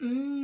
Mm.